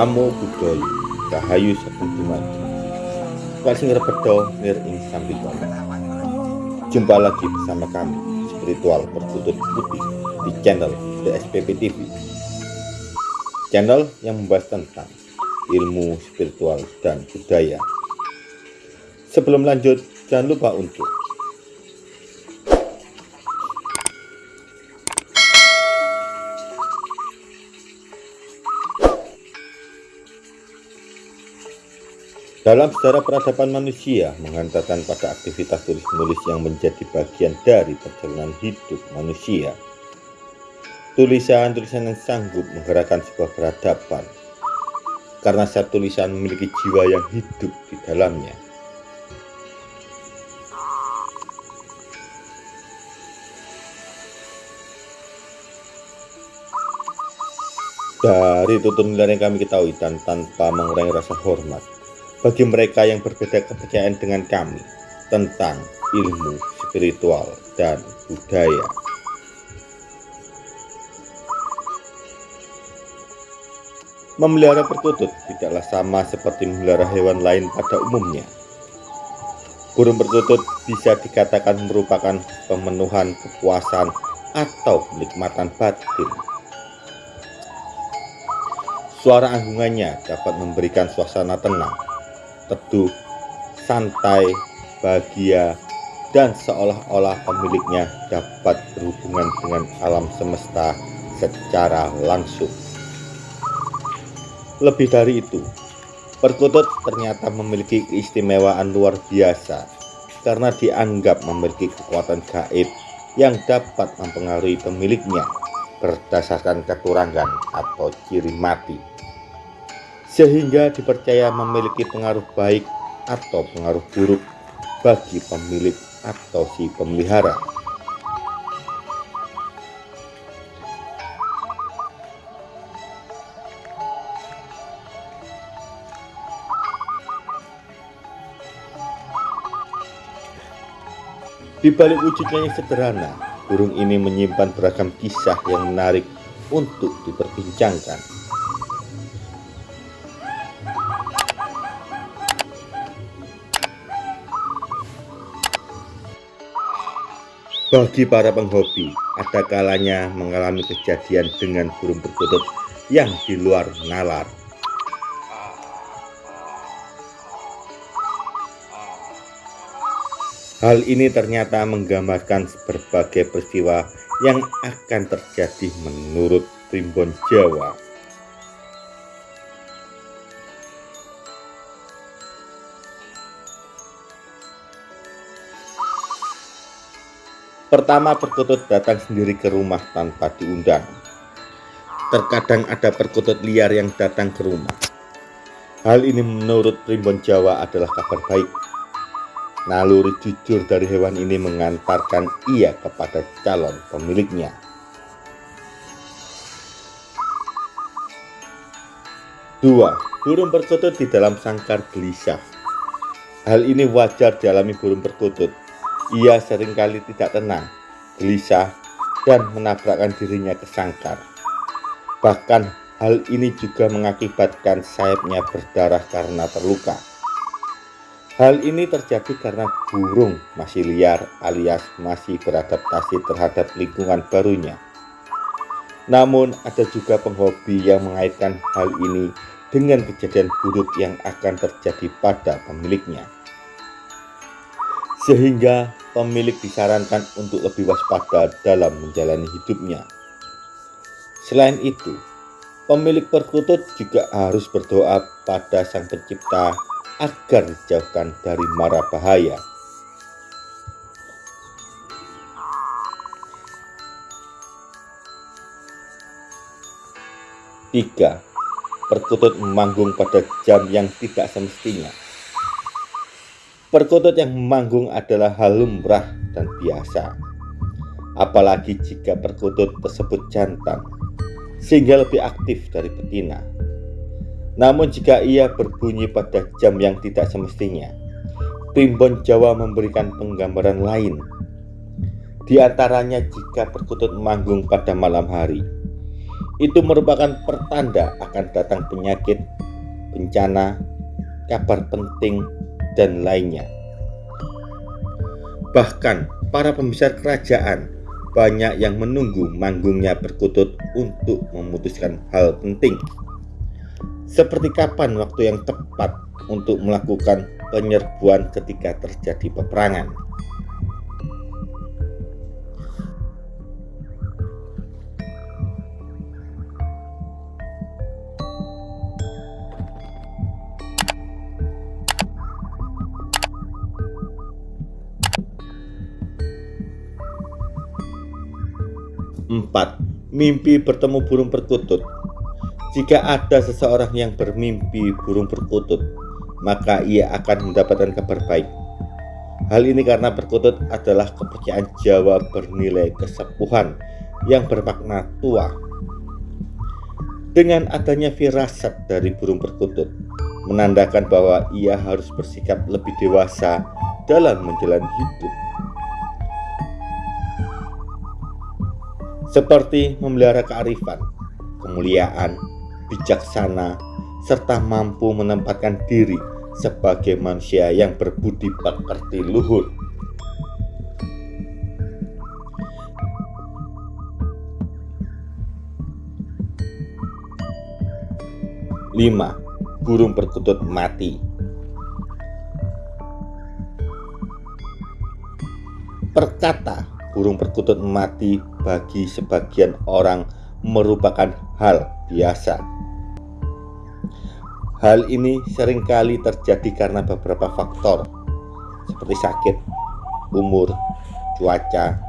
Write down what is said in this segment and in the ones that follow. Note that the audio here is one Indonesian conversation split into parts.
Namo Buddhaya Rahayu Sagung Dumadi Kasing Repedo Nir Ing Jumpa lagi bersama kami Spiritual Perkutut Putih di channel DSPP TV Channel yang membahas tentang ilmu spiritual dan budaya. Sebelum lanjut, jangan lupa untuk Dalam sejarah peradaban manusia menghantarkan pada aktivitas tulis-menulis yang menjadi bagian dari perjalanan hidup manusia. Tulisan-tulisan yang sanggup menggerakkan sebuah peradaban karena setiap tulisan memiliki jiwa yang hidup di dalamnya. Dari tutur nilai yang kami ketahui dan tanpa mengurangi rasa hormat, bagi mereka yang berbeda kepercayaan dengan kami tentang ilmu spiritual dan budaya. Memelihara perkutut tidaklah sama seperti memelihara hewan lain pada umumnya. Burung perkutut bisa dikatakan merupakan pemenuhan kepuasan atau kenikmatan batin. Suara anggungannya dapat memberikan suasana tenang teduh, santai, bahagia, dan seolah-olah pemiliknya dapat berhubungan dengan alam semesta secara langsung. Lebih dari itu, perkutut ternyata memiliki keistimewaan luar biasa karena dianggap memiliki kekuatan gaib yang dapat mempengaruhi pemiliknya berdasarkan keturangan atau ciri mati sehingga dipercaya memiliki pengaruh baik atau pengaruh buruk bagi pemilik atau si pemelihara. Di balik wujudnya yang sederhana, burung ini menyimpan beragam kisah yang menarik untuk diperbincangkan. Bagi para penghobi, ada kalanya mengalami kejadian dengan burung perkutut yang di luar nalar. Hal ini ternyata menggambarkan berbagai peristiwa yang akan terjadi menurut Primbon Jawa. Pertama, perkutut datang sendiri ke rumah tanpa diundang. Terkadang ada perkutut liar yang datang ke rumah. Hal ini menurut Primbon Jawa adalah kabar baik. Naluri jujur dari hewan ini mengantarkan ia kepada calon pemiliknya. Dua, burung perkutut di dalam sangkar gelisah. Hal ini wajar dialami burung perkutut ia sering kali tidak tenang, gelisah, dan menabrakkan dirinya ke sangkar. Bahkan hal ini juga mengakibatkan sayapnya berdarah karena terluka. Hal ini terjadi karena burung masih liar alias masih beradaptasi terhadap lingkungan barunya. Namun ada juga penghobi yang mengaitkan hal ini dengan kejadian buruk yang akan terjadi pada pemiliknya. Sehingga pemilik disarankan untuk lebih waspada dalam menjalani hidupnya. Selain itu, pemilik perkutut juga harus berdoa pada Sang Pencipta agar dijauhkan dari mara bahaya. Tiga, perkutut memanggung pada jam yang tidak semestinya. Perkutut yang manggung adalah hal lumrah dan biasa. Apalagi jika perkutut tersebut jantan, sehingga lebih aktif dari betina. Namun jika ia berbunyi pada jam yang tidak semestinya, primbon Jawa memberikan penggambaran lain. Di antaranya jika perkutut manggung pada malam hari, itu merupakan pertanda akan datang penyakit, bencana, kabar penting, dan lainnya. Bahkan para pembesar kerajaan banyak yang menunggu manggungnya perkutut untuk memutuskan hal penting. Seperti kapan waktu yang tepat untuk melakukan penyerbuan ketika terjadi peperangan. Empat, mimpi bertemu burung perkutut. Jika ada seseorang yang bermimpi burung perkutut, maka ia akan mendapatkan kabar baik. Hal ini karena perkutut adalah kepercayaan Jawa bernilai kesepuhan yang bermakna tua. Dengan adanya firasat dari burung perkutut, menandakan bahwa ia harus bersikap lebih dewasa dalam menjalani hidup. Seperti memelihara kearifan, kemuliaan, bijaksana, serta mampu menempatkan diri sebagai manusia yang berbudi pekerti luhur. Lima, burung perkutut mati. Perkata burung perkutut mati bagi sebagian orang merupakan hal biasa. Hal ini sering kali terjadi karena beberapa faktor seperti sakit, umur, cuaca,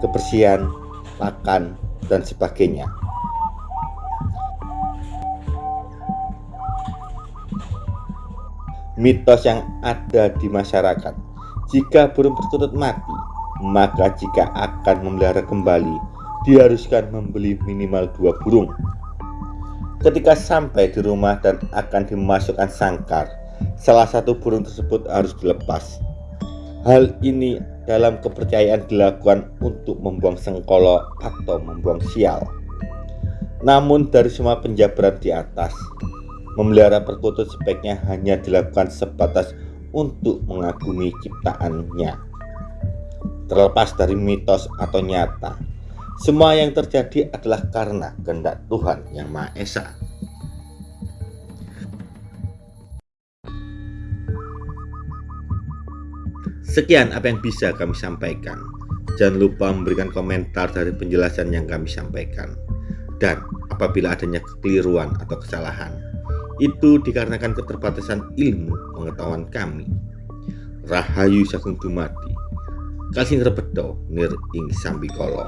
kebersihan, makan, dan sebagainya. Mitos yang ada di masyarakat, jika burung perkutut mati, maka jika akan memelihara kembali, diharuskan membeli minimal dua burung. Ketika sampai di rumah dan akan dimasukkan sangkar, salah satu burung tersebut harus dilepas. Hal ini dalam kepercayaan dilakukan untuk membuang sengkolo atau membuang sial. Namun dari semua penjabaran di atas, memelihara perkutut sebaiknya hanya dilakukan sebatas untuk mengagumi ciptaannya terlepas dari mitos atau nyata. Semua yang terjadi adalah karena kehendak Tuhan yang Maha Esa. Sekian apa yang bisa kami sampaikan. Jangan lupa memberikan komentar dari penjelasan yang kami sampaikan. Dan apabila adanya kekeliruan atau kesalahan, itu dikarenakan keterbatasan ilmu pengetahuan kami. Rahayu Sagung Dumadi kasing rebedo nir ing sambikala